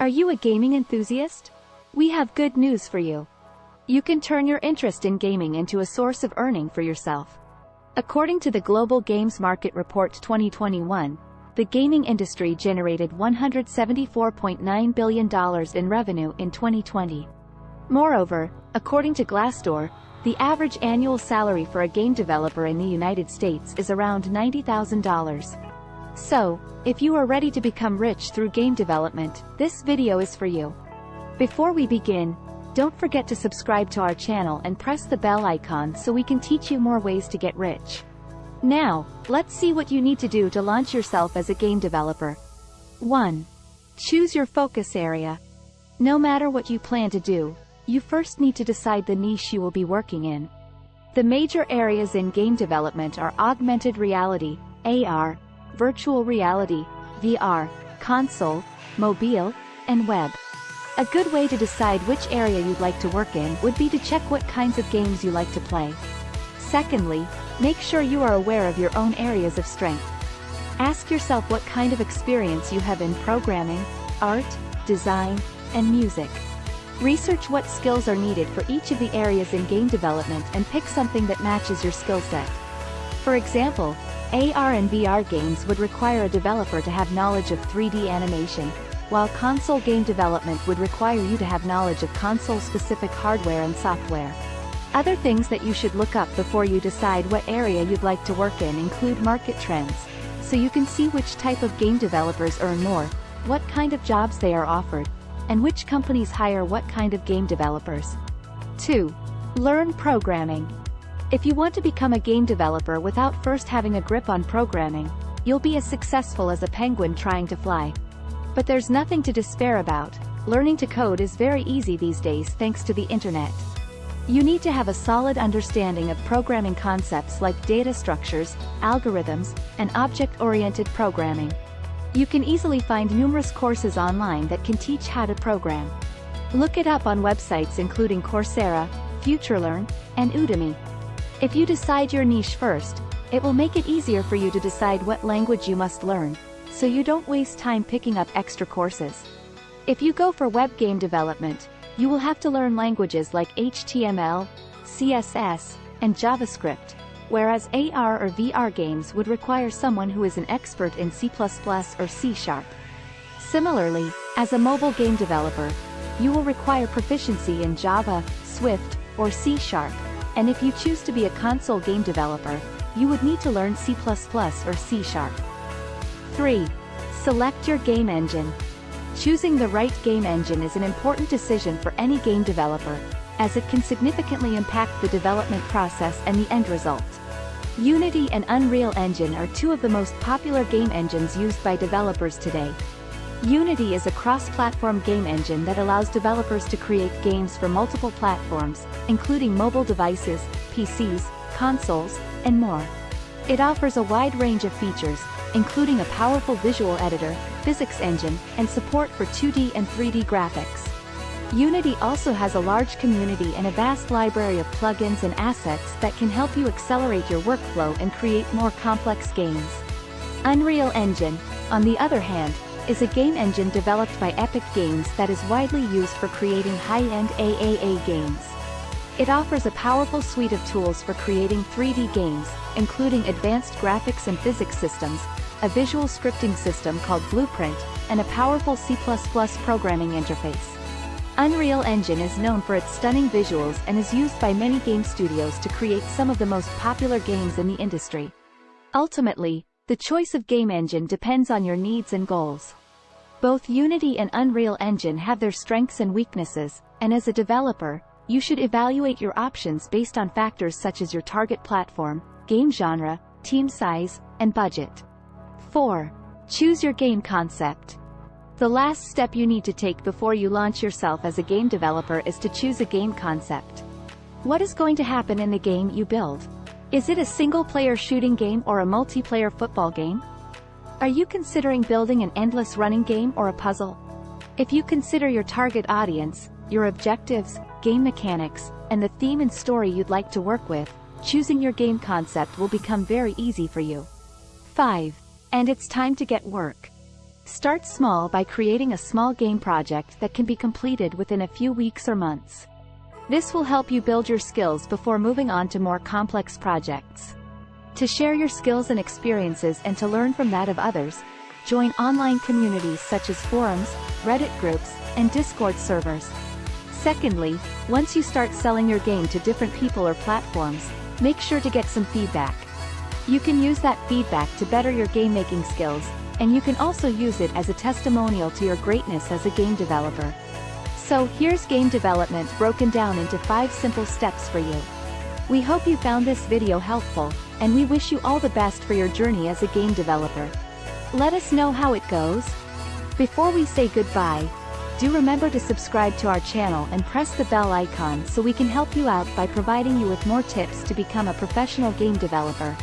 Are you a gaming enthusiast? We have good news for you. You can turn your interest in gaming into a source of earning for yourself. According to the Global Games Market Report 2021, the gaming industry generated $174.9 billion in revenue in 2020. Moreover, according to Glassdoor, the average annual salary for a game developer in the United States is around $90,000. So, if you are ready to become rich through game development, this video is for you. Before we begin, don't forget to subscribe to our channel and press the bell icon so we can teach you more ways to get rich. Now, let's see what you need to do to launch yourself as a game developer. 1. Choose your focus area. No matter what you plan to do, you first need to decide the niche you will be working in. The major areas in game development are augmented reality, AR, virtual reality, VR, console, mobile, and web. A good way to decide which area you'd like to work in would be to check what kinds of games you like to play. Secondly, make sure you are aware of your own areas of strength. Ask yourself what kind of experience you have in programming, art, design, and music. Research what skills are needed for each of the areas in game development and pick something that matches your skill set. For example, AR and VR games would require a developer to have knowledge of 3D animation, while console game development would require you to have knowledge of console-specific hardware and software. Other things that you should look up before you decide what area you'd like to work in include market trends, so you can see which type of game developers earn more, what kind of jobs they are offered, and which companies hire what kind of game developers. 2. Learn programming. If you want to become a game developer without first having a grip on programming, you'll be as successful as a penguin trying to fly. But there's nothing to despair about, learning to code is very easy these days thanks to the internet. You need to have a solid understanding of programming concepts like data structures, algorithms, and object-oriented programming. You can easily find numerous courses online that can teach how to program. Look it up on websites including Coursera, FutureLearn, and Udemy. If you decide your niche first, it will make it easier for you to decide what language you must learn, so you don't waste time picking up extra courses. If you go for web game development, you will have to learn languages like HTML, CSS, and JavaScript, whereas AR or VR games would require someone who is an expert in C++ or C Sharp. Similarly, as a mobile game developer, you will require proficiency in Java, Swift, or C Sharp, and if you choose to be a console game developer, you would need to learn C++ or C Sharp. 3. Select your game engine. Choosing the right game engine is an important decision for any game developer, as it can significantly impact the development process and the end result. Unity and Unreal Engine are two of the most popular game engines used by developers today, Unity is a cross-platform game engine that allows developers to create games for multiple platforms, including mobile devices, PCs, consoles, and more. It offers a wide range of features, including a powerful visual editor, physics engine, and support for 2D and 3D graphics. Unity also has a large community and a vast library of plugins and assets that can help you accelerate your workflow and create more complex games. Unreal Engine, on the other hand, is a game engine developed by Epic Games that is widely used for creating high-end AAA games. It offers a powerful suite of tools for creating 3D games, including advanced graphics and physics systems, a visual scripting system called Blueprint, and a powerful C++ programming interface. Unreal Engine is known for its stunning visuals and is used by many game studios to create some of the most popular games in the industry. Ultimately, the choice of game engine depends on your needs and goals. Both Unity and Unreal Engine have their strengths and weaknesses, and as a developer, you should evaluate your options based on factors such as your target platform, game genre, team size, and budget. 4. Choose your game concept. The last step you need to take before you launch yourself as a game developer is to choose a game concept. What is going to happen in the game you build? Is it a single-player shooting game or a multiplayer football game? Are you considering building an endless running game or a puzzle? If you consider your target audience, your objectives, game mechanics, and the theme and story you'd like to work with, choosing your game concept will become very easy for you. 5. And it's time to get work. Start small by creating a small game project that can be completed within a few weeks or months. This will help you build your skills before moving on to more complex projects. To share your skills and experiences and to learn from that of others, join online communities such as forums, Reddit groups, and Discord servers. Secondly, once you start selling your game to different people or platforms, make sure to get some feedback. You can use that feedback to better your game making skills, and you can also use it as a testimonial to your greatness as a game developer. So here's game development broken down into 5 simple steps for you. We hope you found this video helpful, and we wish you all the best for your journey as a game developer. Let us know how it goes. Before we say goodbye, do remember to subscribe to our channel and press the bell icon so we can help you out by providing you with more tips to become a professional game developer.